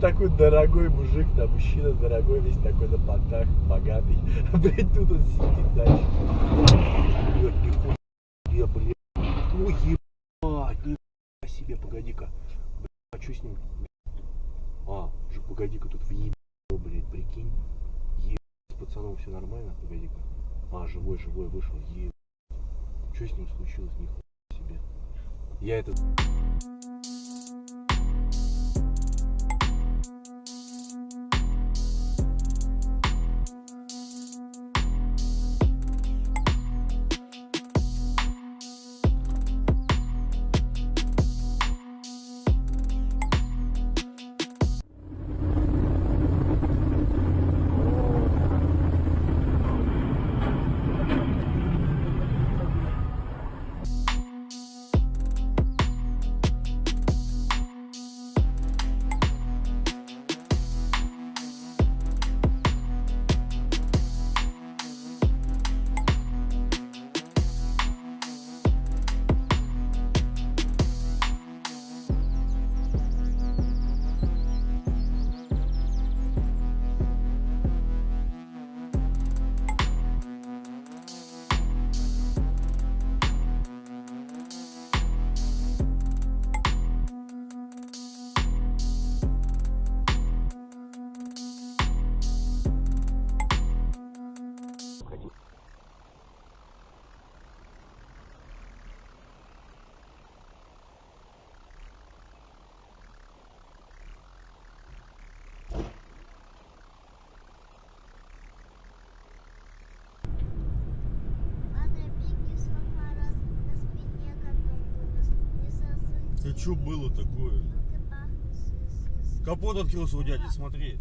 Такой дорогой мужик, там мужчина дорогой, весь такой на понтах, богатый. Блять, тут он сидит дальше. Я, блядь. Ой, ебать, нихуя себе, погоди-ка. А что с ним? А, же, погоди-ка, тут въебал, блядь, прикинь. Ебать, с пацаном все нормально, погоди-ка. А, живой, живой вышел, ебать. Что с ним случилось, нихуя себе. Я это... чё было такое? Капот открылся у дяди, смотри.